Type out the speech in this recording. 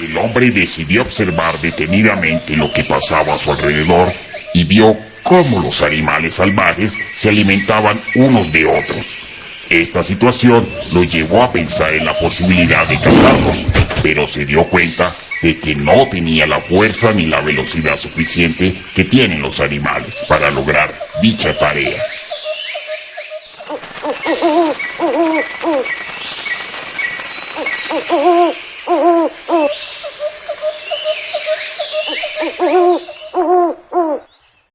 El hombre decidió observar detenidamente lo que pasaba a su alrededor y vio cómo los animales salvajes se alimentaban unos de otros. Esta situación lo llevó a pensar en la posibilidad de cazarlos, pero se dio cuenta de que no tenía la fuerza ni la velocidad suficiente que tienen los animales para lograr dicha tarea. Deus.